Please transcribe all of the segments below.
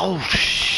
Oh shit.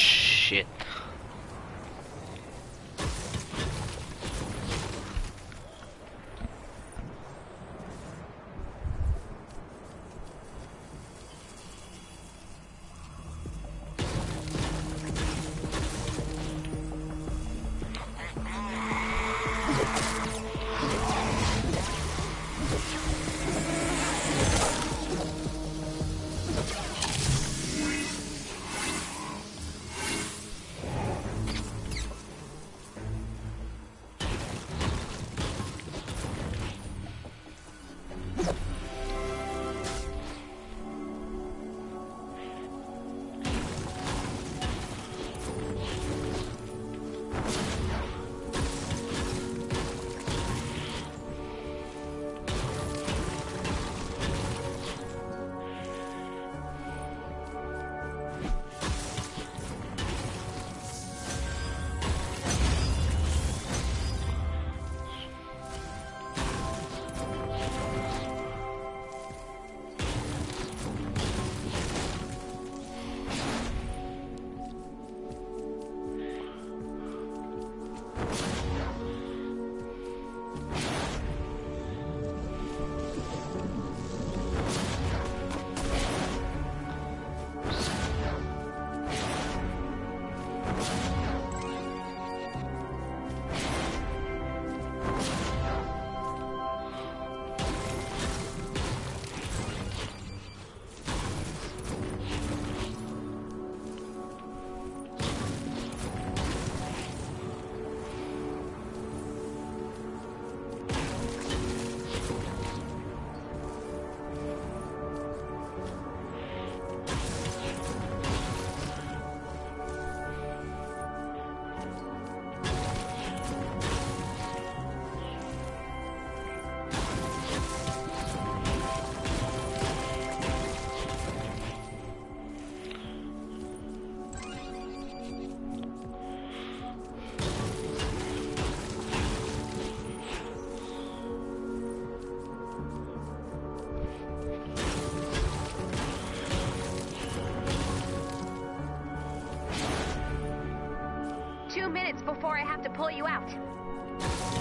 Minutes before I have to pull you out.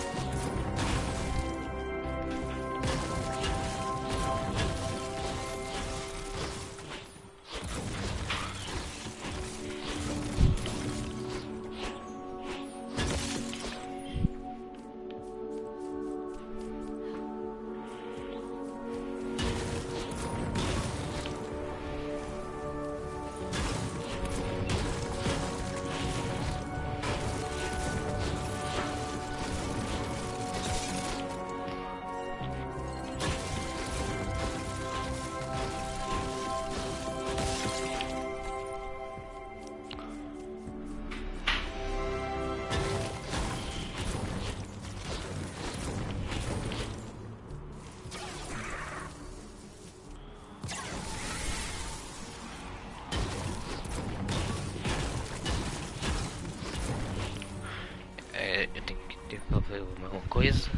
Eu tenho que desenvolver alguma coisa.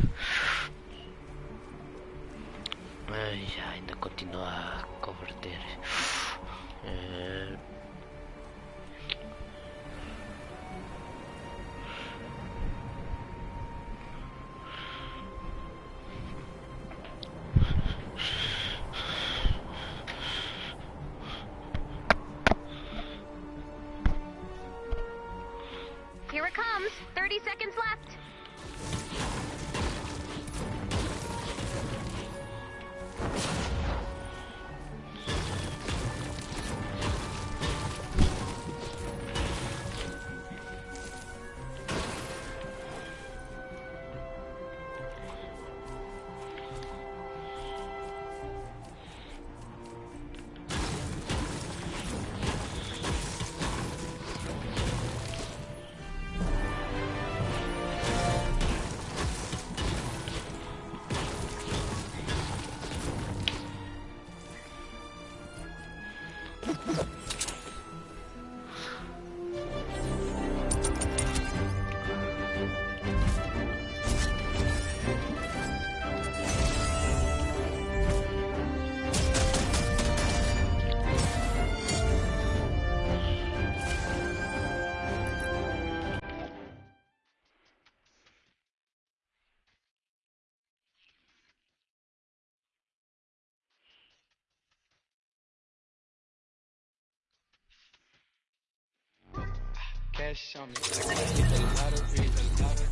Ai, ainda continua a converter. É, cash on me. Lottery, lottery.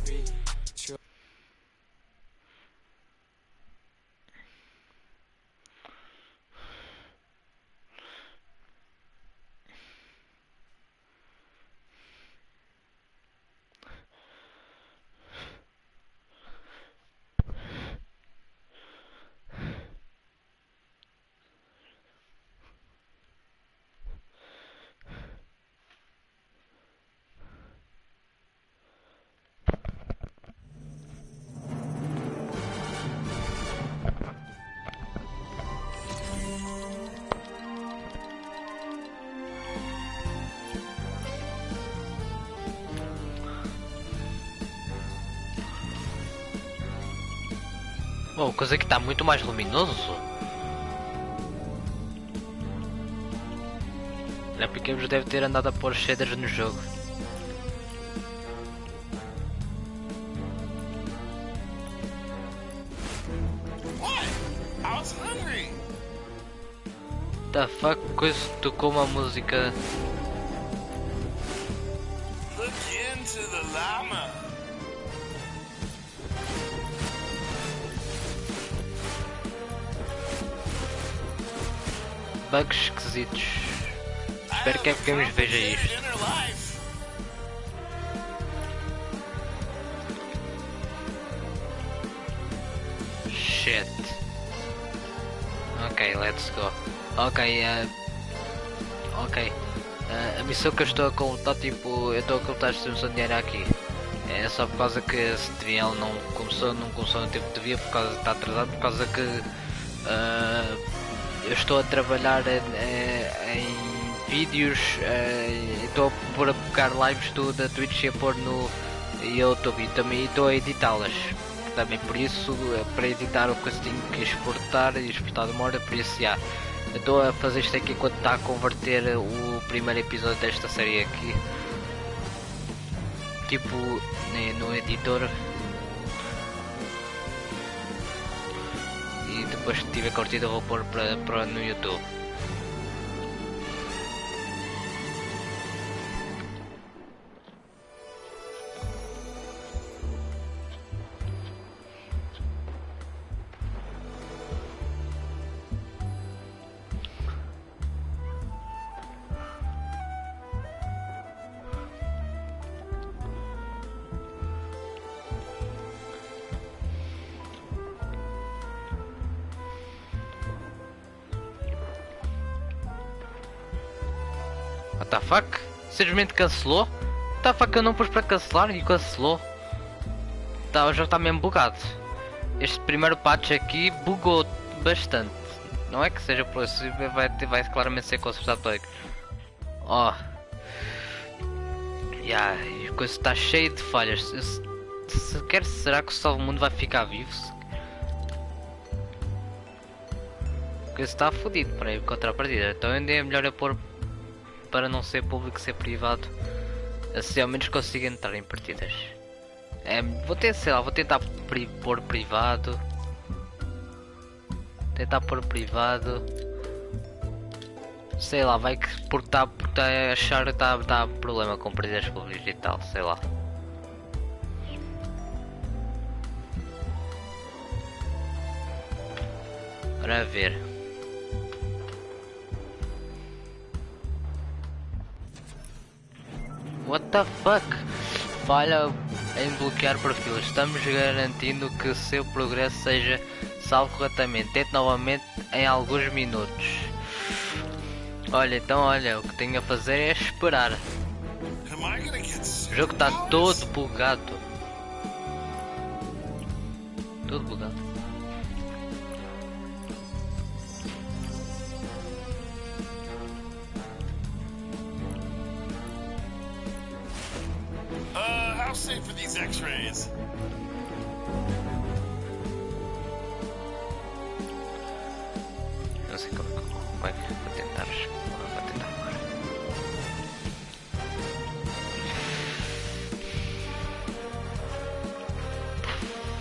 Oh, coisa que está muito mais luminoso. É porque eles deve ter andado a pôr shaders no jogo. What? I was hungry. The fuck, coisa tocou uma música. Bugs esquisitos. Espero que a Games veja isto. Shit. Ok, let's go. Ok, uh, ok. Uh, a missão que eu estou a contar, tipo, eu estou a contar se um dinheiro aqui. É só por causa que esse trial não começou, não começou no tempo que devia, por causa está atrasado, por causa que uh, eu estou a trabalhar em, em- em vídeos, uh, estou a pôr a pegar lives do, da Twitch e a pôr no YouTube e também estou a editá-las. Também por isso, eh, para editar o coisa tenho que exportar e exportar demora, por isso já. Estou a fazer isto aqui enquanto está a converter o primeiro episódio desta série aqui. Tipo né, no editor. E depois que tiver curtido eu vou pôr para, para no YouTube. Fuck? Simplesmente cancelou? Fuck eu não pus para cancelar e cancelou? Tá, o jogo está mesmo bugado. Este primeiro patch aqui bugou bastante. Não é que seja por isso, vai, vai claramente ser consertado todo. Ó. Yeah, e a coisa está cheia de falhas. Se- Sequer será que o Salvo Mundo vai ficar vivo? Coisa está fodido para ir contra a partida. Então ainda é melhor eu pôr para não ser público, ser privado. Assim ao menos consigo entrar em partidas. É, vou ter, sei lá, vou tentar pri pôr privado. Tentar pôr privado. Sei lá, vai que porque está porque tá achar que está tá problema com partidas públicas e tal, sei lá. Para ver. What the fuck? Falha em bloquear perfil. Estamos garantindo que o seu progresso seja salvo corretamente. Tente novamente em alguns minutos. Olha, então olha, o que tenho a fazer é esperar. O jogo está todo bugado. Todo bugado. Are these X-rays? Não sei como, como é que vou tentar. Vou tentar agora.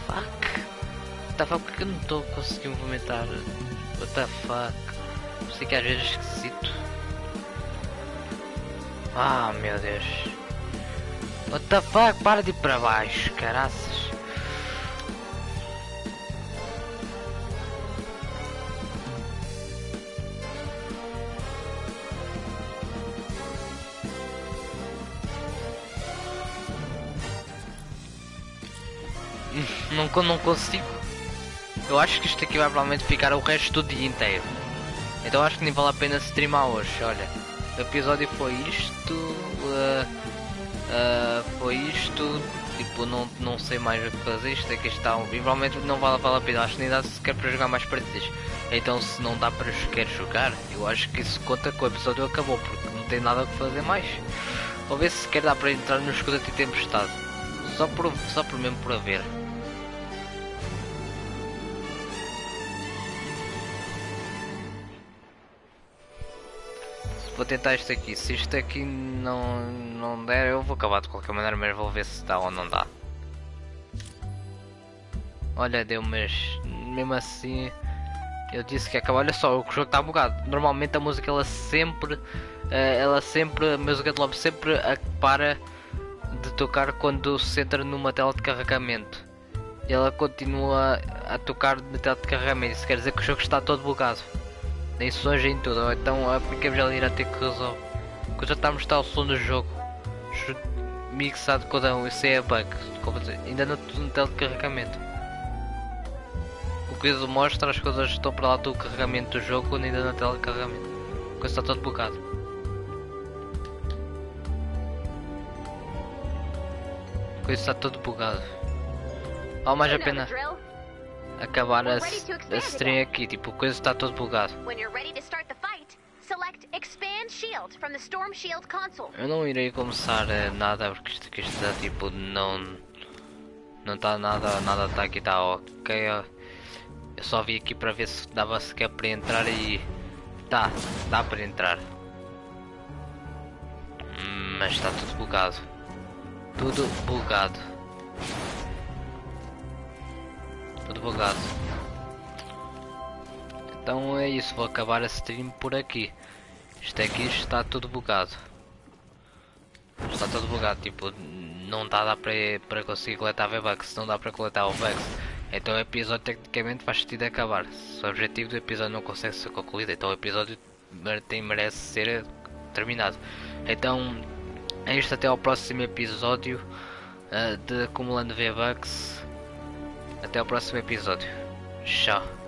Fuck. The fuck? Porque eu não estou conseguindo movimentar? What the fuck? Sei que às vezes é esquisito. Ah, meu Deus. What the fuck? Para de ir para baixo, caraças. Não, não consigo. Eu acho que isto aqui vai provavelmente ficar o resto do dia inteiro. Então acho que nem vale a pena streamar hoje. Olha, o episódio foi isto. ah, ah, foi isto. Tipo, não, não sei mais o que fazer. Isto aqui está. um- E provavelmente não vale, vale a pena. Acho que nem dá sequer para jogar mais partidas. Então, se não dá para sequer jogar, eu acho que isso conta que o episódio acabou. Porque não tem nada a fazer mais. Vou ver se sequer dá para entrar no escudo de tempestade. Só por, só por mesmo por haver. Vou tentar isto aqui. Se isto aqui não, não der, eu vou acabar de qualquer maneira, mas vou ver se dá ou não dá. Olha, deu, mas mesmo assim eu disse que ia acabar. Olha só, o jogo está bugado. Normalmente a música ela sempre, eh, ela sempre, a música de lobby sempre para de tocar quando se entra numa tela de carregamento. E ela continua a tocar na tela de carregamento. Isso quer dizer que o jogo está todo bugado. Nem sons em tudo, ou então a ter que resolver. Que já está a mostrar o som do jogo. Mixado com o isso é bug. Como dizer, Ainda no tela de carregamento. O que isso mostra as coisas estão para lá do carregamento do jogo quando ainda na tela de carregamento. A coisa está todo bugado. A coisa está todo bugado. Vale mais a pena. Acabar a, a stream aqui, tipo, a coisa está todo bugado. When you're ready to start the fight, select Expand Shield from the Storm Shield console. Eu não irei começar eh, nada porque isto aqui está tipo não não está nada nada está aqui está ok eu só vim aqui para ver se dava sequer para entrar e tá dá para entrar. Hum, mas está tudo bugado. Tudo bugado tudo bugado então é isso vou acabar a stream por aqui isto aqui está tudo bugado Está todo bugado, tipo, não dá, dá para, para conseguir coletar V-Bucks, não dá para coletar o Bucks. Então o episódio tecnicamente faz sentido acabar. Se o objetivo do episódio não consegue ser concluído, então o episódio tem, merece ser terminado. Então é isto até ao próximo episódio ah, de Acumulando V-Bucks. Até ao próximo episódio. Tchau.